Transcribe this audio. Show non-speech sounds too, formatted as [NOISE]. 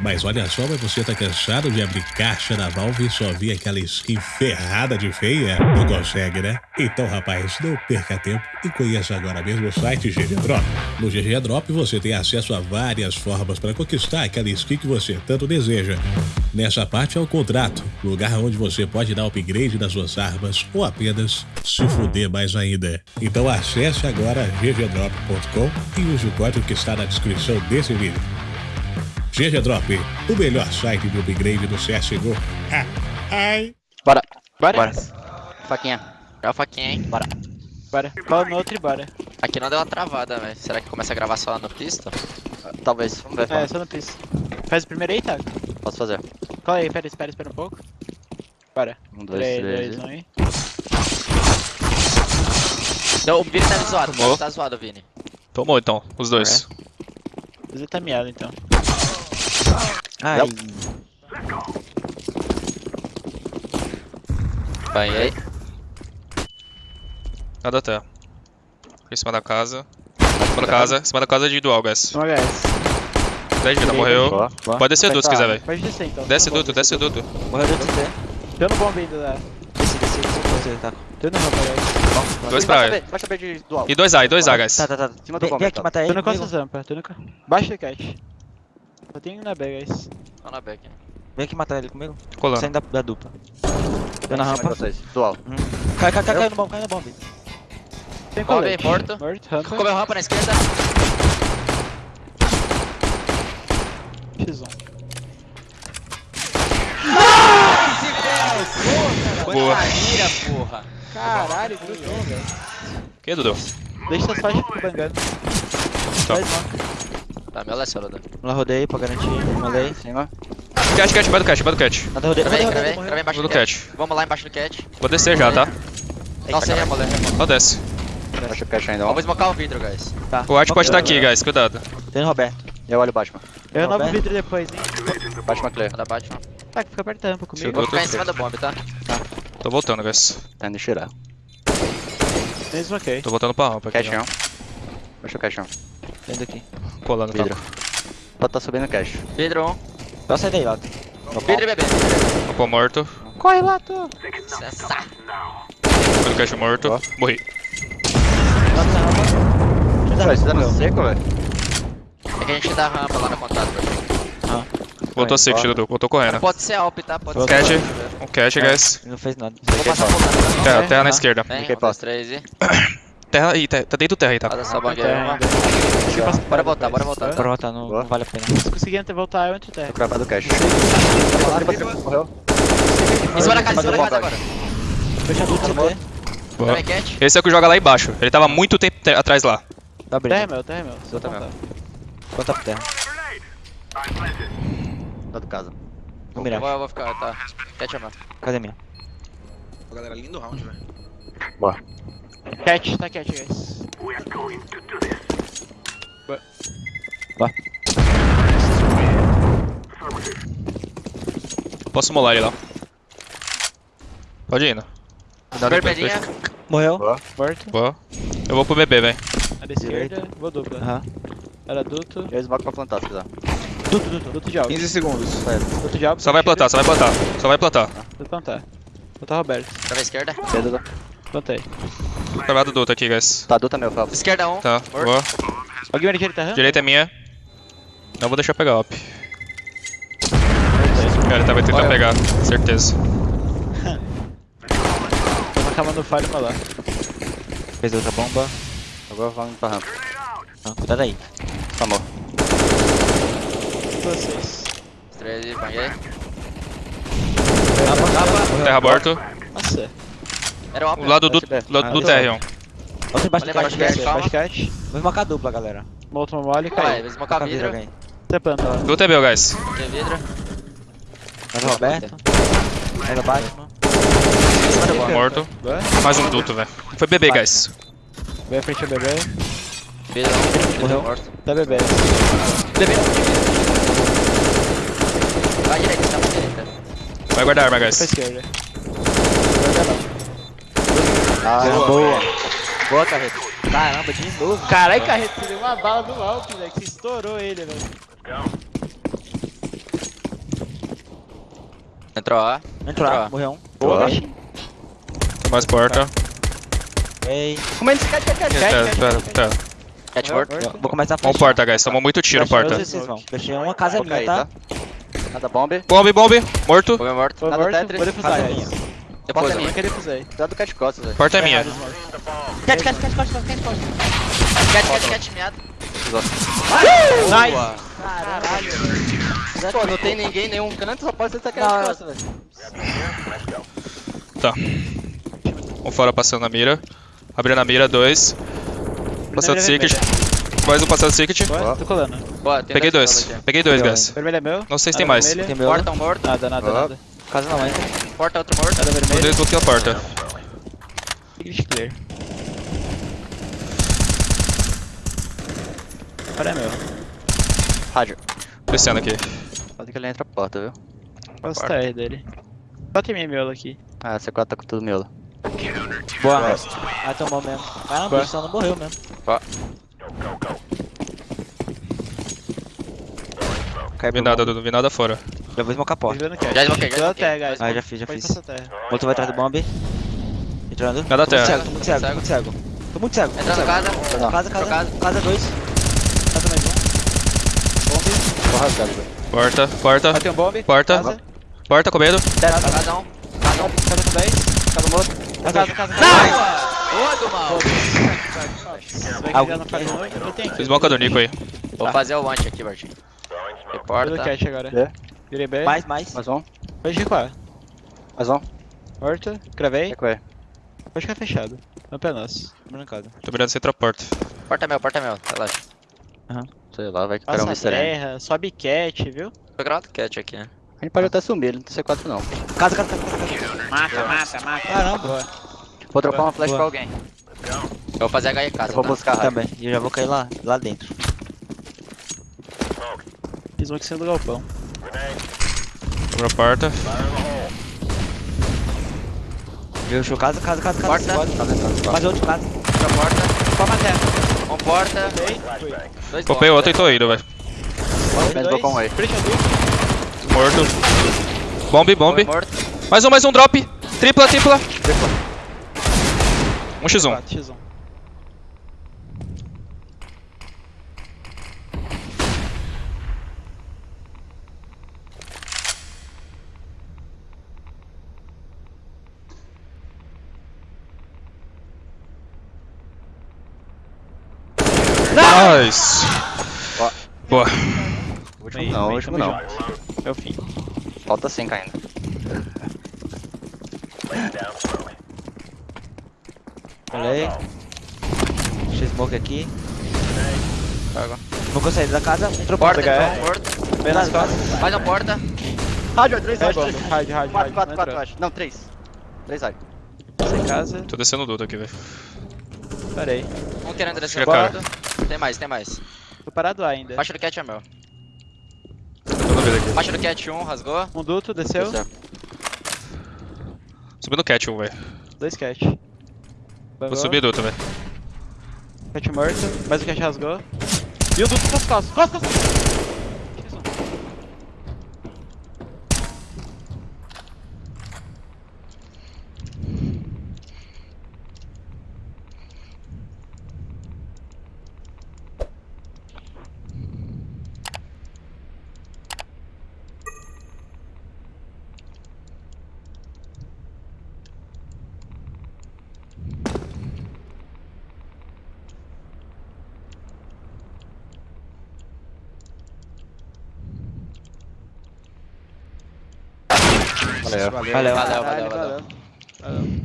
Mas olha só, mas você tá cansado de abrir caixa da Valve e só ver aquela skin ferrada de feia? Não consegue, né? Então, rapaz, não perca tempo e conheça agora mesmo o site GG Drop. No GG Drop você tem acesso a várias formas para conquistar aquela skin que você tanto deseja. Nessa parte é o contrato, lugar onde você pode dar upgrade nas suas armas ou apenas se fuder mais ainda. Então acesse agora ggdrop.com e use o código que está na descrição desse vídeo. GG Drop, o melhor site de upgrade do CSGO. Ah, ai. Bora. Bora. Bora. Faquinha. Joga a faquinha, hein? Bora. Bora. Cola no outro e bora. Aqui não deu uma travada, velho. Será que começa a gravar só no pista? Talvez. Vamos ver. É, só no piso. Faz o primeiro aí, Thiago. Posso fazer. Cola aí, pera, espera, espera um pouco. Bora. Um, dois, 3, três. 2, 1 aí. Não, o Vini tá zoado. Tomou. Tá zoado, Vini. Tomou então, os dois. Você tá miado então. Ai. Banhei. Nada até. Em cima da casa. Em cima da casa, em cima da casa de dual, guys. Um HS. 10 vida, morreu. Boa, boa. Pode descer duto se quiser, velho. Pode descer então. Desce Tô no duto, desce duto. Morreu do TT. Tô no bomba ainda da. Desce, desce, desce. Você, tá. Tô no rampa, guys. Dois pra A. Baixa B de dual. E 2A, e 2A, guys. Tá, tá, tá. Cima do Vem, bomba, vem aqui tá. matar ele. Tô no. Costa Zampa, tô no. Baixa o cat. Só tem um na B, guys. Tô na back. Vem aqui matar ele comigo. Colando. Saindo da, da dupla. Tô na rampa. Dual. Cai, cai, cai, cai no bomb, cai no bomb. Tem colete. aí, morto. Morto, rampa. Comeu rampa na esquerda. X1. Boa. Mira, porra. Caralho, grudou, velho. Que, Dudu? Deixa as faixas pro bangando. Tá. Tá, meu é solo. Vamos lá, rodei pra garantir. Malei. Cima. Cat, cat, vai do cat, vai do cat. Nada, rodei. Gravei. rodei, Gravei embaixo do cat. cat. Vamos lá embaixo do cat. Vou descer já, tá? Nossa, é, moleque. Só desce. Baixa o cash ainda, ó. Vamos esmocar o vidro, guys. Tá. O Art pode estar aqui, guys, cuidado. Tem no Roberto. Eu olho o Batman. Eu renovo o vidro depois, hein. Batman clear. Manda Batman. Tá, que fica perto da rampa comigo. Vou ficar em cima do bomb, tá? Tô voltando, guys. Tá indo tirar. Mesmo ok. Tô voltando pra rampa aqui. Já. 1. Baixa o cash 1. Vem daqui. Colando, tá? Vidro. Pode tá subindo cash. Vidro 1. Dá sai daí, Lato. Vidro e bebê. Capô morto. Corre. Cessa. Foi do cat morto. Ó. Morri. Lato na dá, dando morreu. seco, velho? É que a gente dá rampa lá no contato, velho. Voltou ó. Dudu. Voltou correndo. Pode ser Alp, tá? Pode ser. Alp. Um cat, guys. Ele não fez nada. Vou passar por lá. Terra, terra na Ah. esquerda. Vem, Fiquei um, dois, três e... [COUGHS] Terra aí, tá tá dentro do terra aí, tá? Ainda. uma. Bora voltar, bora voltar. Bora voltar, não, Boa. não vale a pena. Se conseguir voltar, eu entro terra. Tô cravado o cash. Morreu. Em cima da casa, em cima da casa agora. Fecha tudo, CT. Boa. Vem, cat. Esse é o que joga lá embaixo. Ele tava muito tempo te- atrás lá. Tá Terra é meu, terra é meu. Só Tá contar. Conta pra terra. Tá do casa. Vou, eu vou ficar, tá. Cat é meu. Cadê a minha? Galera, lindo round, velho. Cat, tá cat, guys. Posso molar ele lá. Pode ir, né? Cuidado Vermelhinha. Morreu. Morto. Boa. Eu vou pro BB, velho. A da esquerda, vou dupla. Aham. Era duto. Eu smoke pra plantar se quiser. Duto, duto. Duto de alvo. 15 segundos. Duto de alvo. Só vai plantar, só vai plantar. Só vai plantar. Vou plantar. Plantar Roberto. Pra esquerda. Esquerda. Plantei. Cravado do outro aqui, guys. Tá, adulta meu, Felps. Esquerda 1. Tá, Morto. boa. Alguém vai na direita? Direita é minha. Não vou deixar pegar op. Cara, ele tá vai tentar Olha. pegar, certeza. [LAUGHS] Tô cama no falho pra lá. Fez outra bomba. Agora vamos pra rampa. Não, cuidado aí. Amor. Vocês. Três e banhei. Terra morto. Nossa. Era um. O lado do, SB. lado do Ah, Terrion. Outra embaixo do do. Baixo cat. Vamos marcar a dupla, galera. Molotov mole e Vai, caiu. vou esmocar vidro vidro. alguém. Você planta lá. Do TB, guys. Tem vidro. Mais o Roberto. Mais o Batman. Do. Morto. Mais um duto, velho. Foi BB, guys. Vem à frente ao bebê. Vidro 1. Vidro Morreu. morto. Tá bebê. Bebê. Vai direita, tá pra direita. Vai guardar arma, Pra guys. esquerda. Ah, boa. Boa, carreta. Caramba, de novo. Caralho, carreta, você deu uma bala do Alp, velho. Que estourou ele, velho. Entrou A. Entrou A, Entrou. morreu um. Boa. baixinho. Mais porta. Ei. Comendo esse cat, cat, cat. Pera, pera, pera. Cat morto. Vou começar a Vamos fechar. porta, guys. Tomou muito tiro, porta. Fechei uma casa minha, tá? tá? Nada bombe. Bombe, bombe. Morto. Bomba morto. Nada morto, Tetris. vou defusar. Depois Porta a minha. Eu queria defusar. Cuidado do cat costas, velho. Porta é minha. Cat, cat, cat, cat, cat, cat, cat. Cat, cat, cat, miado. Nice! Caralho. Pô, não tem ninguém em nenhum canto, só pode ser cat costas, velho. Tá. Um fora passando na mira. Abrindo a mira, dois. Passando secret. Mais um passando secret. Boa, tô colando. Boa, tem Peguei dois. Peguei dois, guys. Vermelho é meu. Não sei se tem mais. Tem meu. Porta, um morto. Nada, nada, nada. Casa não entra. Porta, outro morto. Nada Vou vermelho. desbloquear a porta. Secret clear. Agora é meu. Rádio. Descendo aqui. Pode que ele entra a porta, viu? Qual o TR dele? Só tem minha miolo aqui. Ah, C4 tá com tudo miolo. Boa. Ah, tomou mesmo. Caramba, Boa. o não morreu mesmo. Cai Vi nada, Dudu. Vi nada fora. Já vou smocar a porta. Já desbloqueei, já guys. Ah, já fiz, já fiz. Outro vai atrás do bomb. Entrando. Muito terra. cego, tô muito cego, tô muito cego. Tô muito cego. Entrando casa. Casa, casa, Casa. casa dois. Casa mais um. Tô rasgado, velho. Porta, porta. Bateu um bomb. Porta. Porta com medo. Casa. Casa um. Casa com 10. Casa morto. Casa, casa, casa. Boa do mal. Alguém. Fiz boca do Nico aí. Vou fazer o launch aqui, Bartinho. Tem Viro porta. cat agora. É. Virei B. Mais, mais. Mais um. Pode recuar. Mais um. Morto. Cravei. Recuei. Pode ficar fechado. Campo é nosso. Brincado. Tô mirando centro a porta. Porta meu, porta meu. Relaxa. Sei lá, vai que é um Passa a Mr. M. terra. Sobe cat, viu? Tô gravando cat aqui, né? A gente pode até sumir, ele não tem C4 não. Casa, casa, casa, casa. Mata, mata, mata. Caramba. Vou dropar uma flash Boa. pra alguém. Eu vou fazer HE casa, Eu vou tá? buscar. Também. E eu já vou cair lá, lá dentro. Fiz um aqui sendo do galpão. Abriu a porta. Viu, show casa, casa, casa, casa. Porta. Pode. Mais outro, casa. Outra porta. Toma terra. Um porta. Dois Popei outro e tô indo, velho. Com aí. A. Morto. Bombe, bombe. Mais um, mais um drop. Tripla, tripla. Um x1. 4, Nice. Boa. Último Bem, não, último não. É o fim. Falta 5 ainda. Olha aí. Deixa eu smoke aqui. Eu saí da casa. Entrou Porta, porta. Morto. Bem nas costas. Mais uma porta. Rádio, 3 É bomba. Hard, hard, 4, hard. 4, Não 4, entrou. acho. Não, 3. 3 rádio. Sem casa. Tô descendo o Dudu aqui, velho. Parei. Um querendo descer O. Tem mais, tem mais. Tô parado lá ainda. Baixo do cat é meu. Tô no vida aqui. Baixo do cat um, rasgou. Um duto, desceu. Subindo cat 1, velho. Dois cat. Vou Bangou. subir Dudu, velho. Cat morto. Mais um cat rasgou. E o duto nas costas. Costas, Vale, vale, vale. vale.